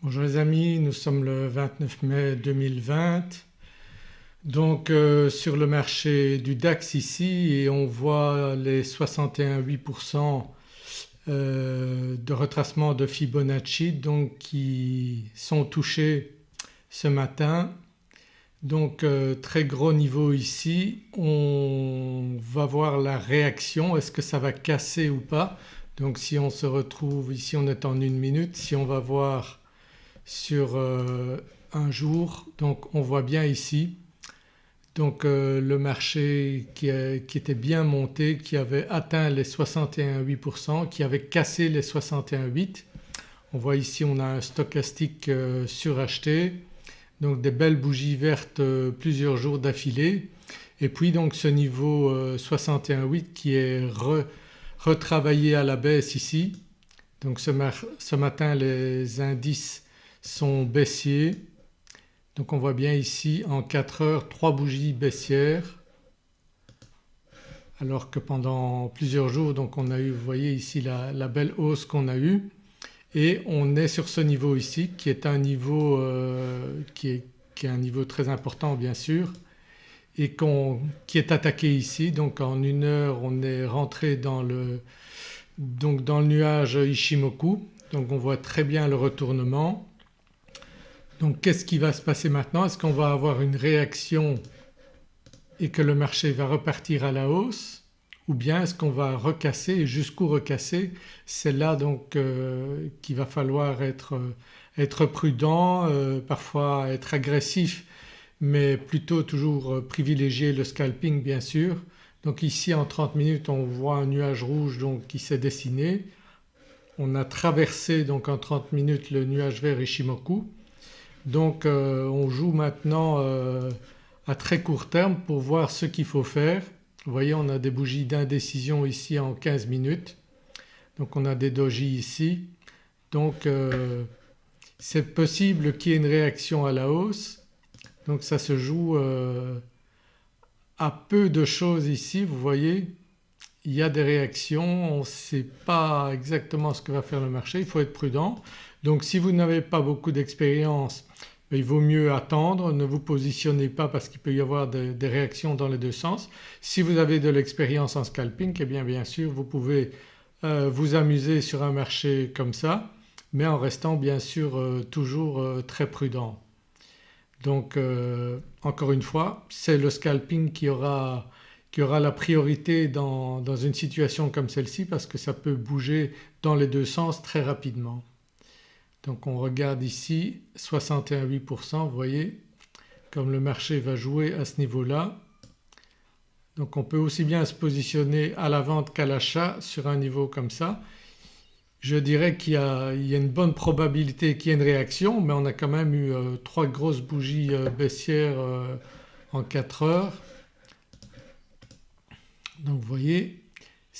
Bonjour les amis, nous sommes le 29 mai 2020 donc euh, sur le marché du DAX ici et on voit les 61,8% euh, de retracement de Fibonacci donc qui sont touchés ce matin. Donc euh, très gros niveau ici, on va voir la réaction, est-ce que ça va casser ou pas? Donc si on se retrouve ici on est en une minute, si on va voir sur euh, un jour donc on voit bien ici donc euh, le marché qui, était bien monté, qui avait atteint les 61,8%, qui avait cassé les 61,8%. On voit ici on a un stochastique euh, suracheté donc des belles bougies vertes plusieurs jours d'affilée et puis donc ce niveau 61,8 qui est retravaillé à la baisse ici. Donc ce matin les indices sont baissiers. Donc on voit bien ici en 4 heures 3 bougies baissières. Alors que pendant plusieurs jours donc on a eu vous voyez ici la, belle hausse qu'on a eue. Et on est sur ce niveau ici qui est un niveau euh, qui, est, qui, est, un niveau très important bien sûr et qui est attaqué ici. Donc en une heure on est rentré dans le, donc dans le nuage Ishimoku. Donc on voit très bien le retournement donc qu'est-ce qui va se passer maintenant? Est-ce qu'on va avoir une réaction et que le marché va repartir à la hausse? Ou bien est-ce qu'on va recasser et jusqu'où recasser? C'est là donc euh, qu'il va falloir être, euh, prudent, euh, parfois être agressif mais plutôt toujours privilégier le scalping bien sûr. Donc ici en 30 minutes on voit un nuage rouge donc qui s'est dessiné. On a traversé donc en 30 minutes le nuage vert Ishimoku donc euh, on joue maintenant euh, à très court terme pour voir ce qu'il faut faire. Vous voyez on a des bougies d'indécision ici en 15 minutes. Donc on a des dojis ici. Donc euh, c'est possible qu'il y ait une réaction à la hausse. Donc ça se joue à peu de choses ici vous voyez. Il y a des réactions, on ne sait pas exactement ce que va faire le marché, il faut être prudent. Donc si vous n'avez pas beaucoup d'expérience il vaut mieux attendre, ne vous positionnez pas parce qu'il peut y avoir des réactions dans les deux sens. Si vous avez de l'expérience en scalping eh bien bien sûr vous pouvez euh, vous amuser sur un marché comme ça mais en restant bien sûr euh, toujours euh, très prudent. Donc encore une fois c'est le scalping qui aura, qui aura la priorité dans, dans une situation comme celle-ci parce que ça peut bouger dans les deux sens très rapidement. Donc on regarde ici 61,8% vous voyez comme le marché va jouer à ce niveau-là. Donc on peut aussi bien se positionner à la vente qu'à l'achat sur un niveau comme ça. Je dirais qu'il y, a une bonne probabilité qu'il y ait une réaction mais on a quand même eu euh, trois grosses bougies euh, baissières euh, en 4 heures. Donc vous voyez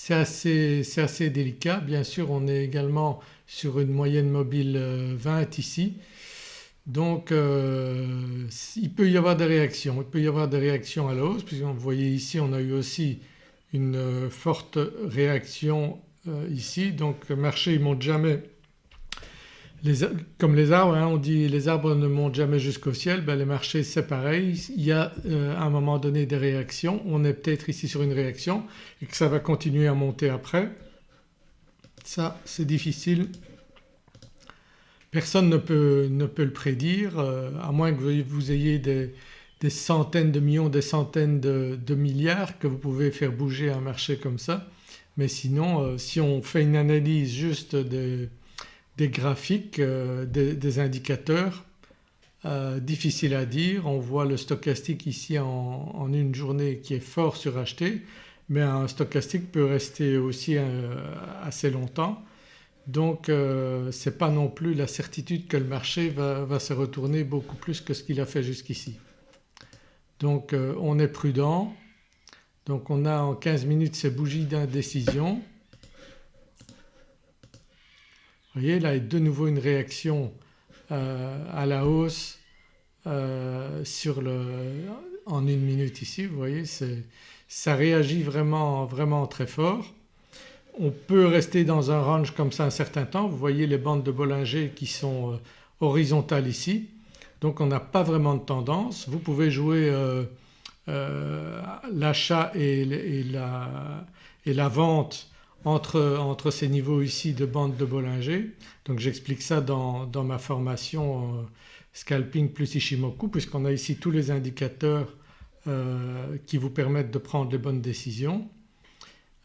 c'est assez, assez, délicat. Bien sûr on est également sur une moyenne mobile 20 euh, ici. Donc euh, il peut y avoir des réactions, il peut y avoir des réactions à la hausse puisque vous voyez ici on a eu aussi une euh, forte réaction ici donc le marché ne monte jamais comme les arbres hein, on dit les arbres ne montent jamais jusqu'au ciel, ben les marchés c'est pareil, il y a à un moment donné des réactions, on est peut-être ici sur une réaction et que ça va continuer à monter après. Ça c'est difficile, personne ne peut, ne peut le prédire euh, à moins que vous ayez des, centaines de millions, des centaines de, milliards que vous pouvez faire bouger un marché comme ça. Mais sinon euh, si on fait une analyse juste des, graphiques, euh, des, indicateurs difficile à dire. On voit le stochastique ici en, une journée qui est fort suracheté mais un stochastique peut rester aussi euh, assez longtemps. Donc euh, ce n'est pas non plus la certitude que le marché va, se retourner beaucoup plus que ce qu'il a fait jusqu'ici. Donc euh, on est prudent. Donc on a en 15 minutes ces bougies d'indécision. Vous voyez là de nouveau une réaction à la hausse sur le, en une minute ici vous voyez ça réagit vraiment, vraiment très fort. On peut rester dans un range comme ça un certain temps. Vous voyez les bandes de Bollinger qui sont euh, horizontale ici donc on n'a pas vraiment de tendance. Vous pouvez jouer l'achat et, la, vente entre, ces niveaux ici de bande de Bollinger. Donc j'explique ça dans, ma formation Scalping plus Ishimoku puisqu'on a ici tous les indicateurs qui vous permettent de prendre les bonnes décisions.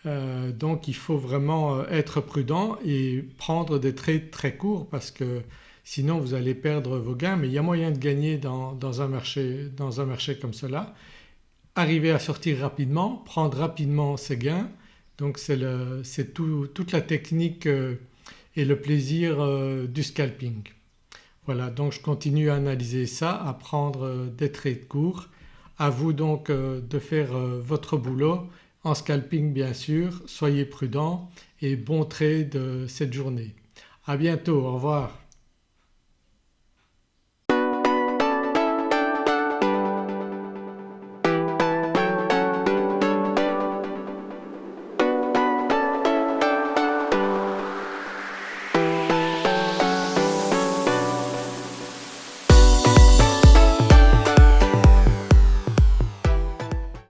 Euh, donc il faut vraiment euh, être prudent et prendre des trades très courts parce que sinon vous allez perdre vos gains mais il y a moyen de gagner dans, un, marché, dans un marché comme cela. Arriver à sortir rapidement, prendre rapidement ses gains donc c'est toute la technique euh, et le plaisir du scalping. Voilà donc je continue à analyser ça, à prendre des trades courts. À vous donc de faire votre boulot en scalping bien sûr, soyez prudents et bon trade cette journée. À bientôt, au revoir.